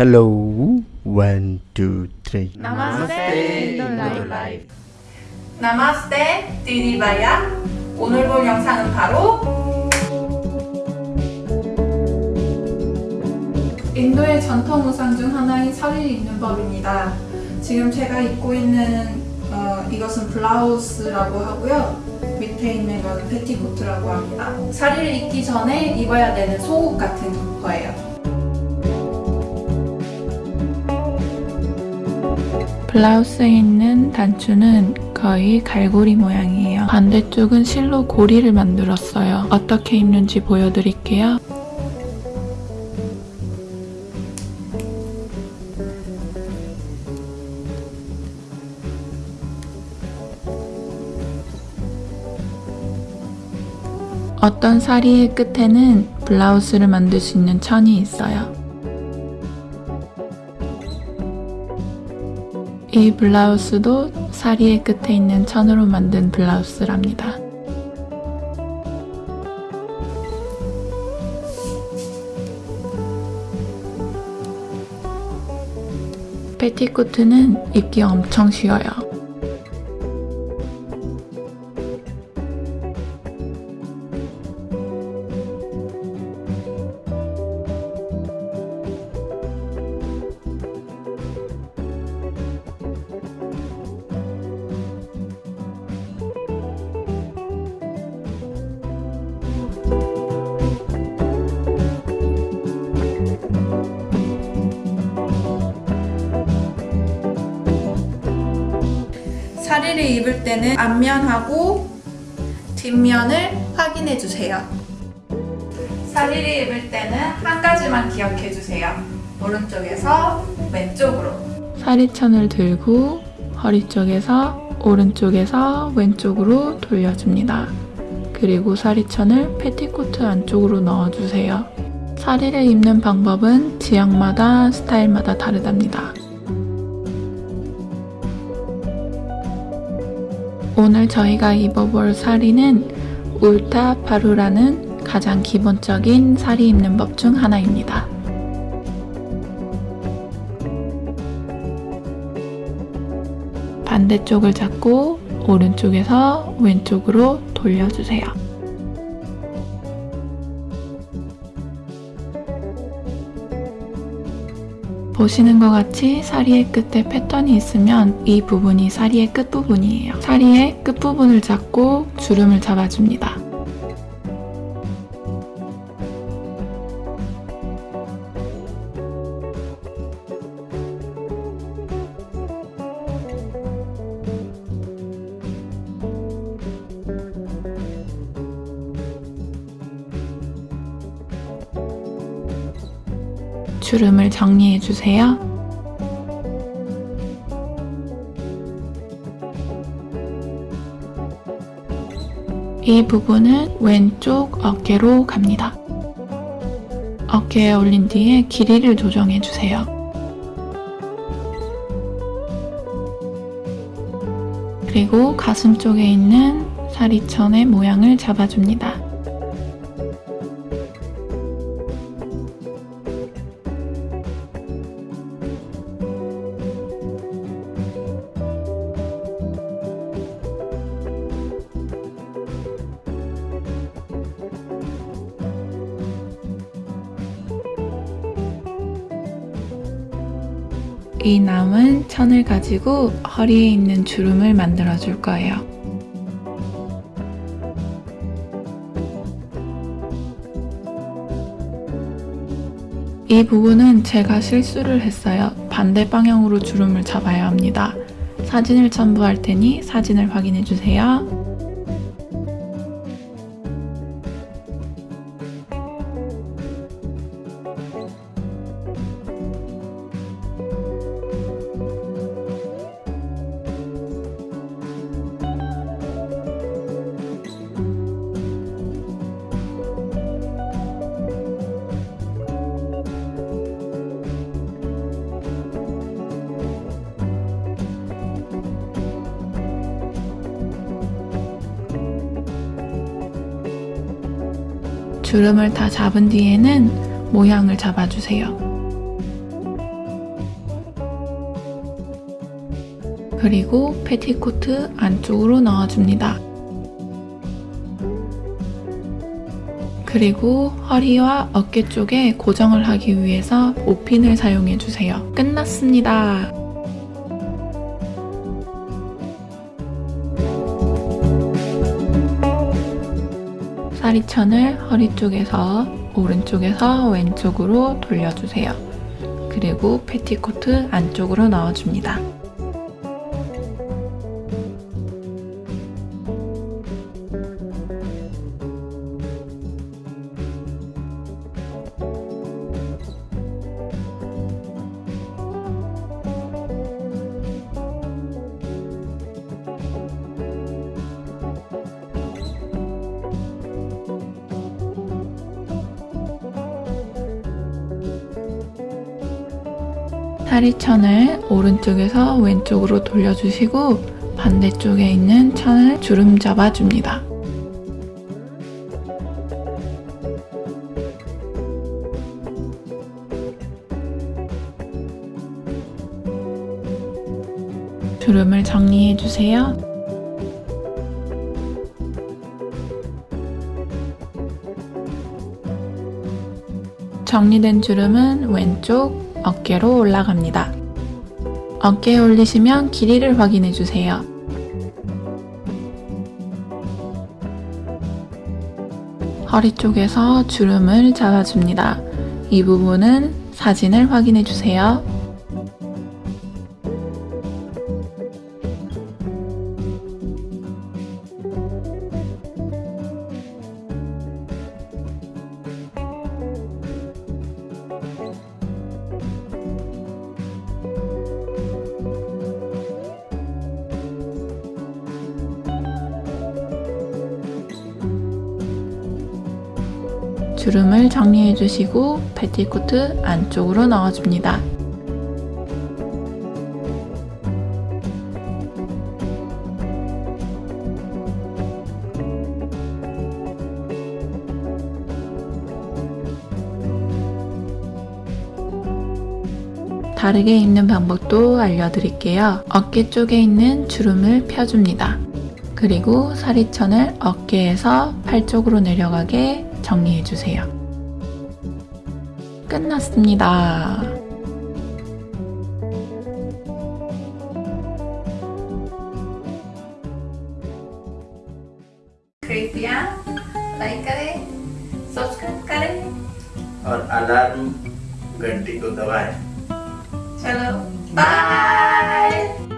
Hello, one, two, three. नमस्ते 인더 라이프 नमस्ते दीदी भैया 오늘 볼 영상은 바로 인도의 전통 의상 중 하나인 사리를 입는 법입니다. 지금 제가 입고 있는 어, 이것은 블라우스라고 하고요. 밑에 있는 건 페티코트라고 합니다. 사리를 입기 전에 입어야 되는 속옷 같은 거예요 블라우스에 있는 단추는 거의 갈고리 모양이에요. 반대쪽은 실로 고리를 만들었어요. 어떻게 입는지 보여드릴게요. 어떤 사리의 끝에는 블라우스를 만들 수 있는 천이 있어요. 이 블라우스도 사리의 끝에 있는 천으로 만든 블라우스랍니다. 패티코트는 입기 엄청 쉬워요. 사리를 입을 때는 앞면하고 뒷면을 확인해 주세요. 사리를 입을 때는 한 가지만 기억해 주세요. 오른쪽에서 왼쪽으로. 사리천을 들고 허리 쪽에서 오른쪽에서 왼쪽으로 돌려줍니다. 그리고 사리천을 패티코트 안쪽으로 넣어주세요. 사리를 입는 방법은 지역마다 스타일마다 다르답니다. 오늘 저희가 입어볼 사리는 울타 파루라는 가장 기본적인 사리 입는 법 중 하나입니다. 반대쪽을 잡고 오른쪽에서 왼쪽으로 돌려주세요. 보시는 것 같이 사리의 끝에 패턴이 있으면 이 부분이 사리의 끝부분이에요. 사리의 끝부분을 잡고 주름을 잡아줍니다. 주름을 정리해 주세요. 이 부분은 왼쪽 어깨로 갑니다. 어깨에 올린 뒤에 길이를 조정해 주세요. 그리고 가슴 쪽에 있는 사리천의 모양을 잡아줍니다. 이 남은 천을 가지고 허리에 있는 주름을 만들어 줄 거예요. 이 부분은 제가 실수를 했어요. 반대 방향으로 주름을 잡아야 합니다. 사진을 첨부할 테니 사진을 확인해 주세요. 주름을 다 잡은 뒤에는 모양을 잡아주세요. 그리고 패티코트 안쪽으로 넣어줍니다. 그리고 허리와 어깨 쪽에 고정을 하기 위해서 5핀을 사용해주세요. 끝났습니다. 사리천을 허리 쪽에서 오른쪽에서 왼쪽으로 돌려주세요. 그리고 패티코트 안쪽으로 넣어줍니다. 사리천을 오른쪽에서 왼쪽으로 돌려주시고 반대쪽에 있는 천을 주름 잡아줍니다. 주름을 정리해 주세요. 정리된 주름은 왼쪽 어깨로 올라갑니다. 어깨에 올리시면 길이를 확인해 주세요. 허리 쪽에서 주름을 잡아줍니다. 이 부분은 사진을 확인해 주세요. 주름을 정리해 주시고 패티코트 안쪽으로 넣어줍니다. 다르게 입는 방법도 알려드릴게요. 어깨 쪽에 있는 주름을 펴줍니다. 그리고 사리천을 어깨에서 팔 쪽으로 내려가게 정리해주세요. 끝났습니다. कृपया लाइक करें सब्सक्राइब करें और अलार्म घंटी को दबाएं चलो बाय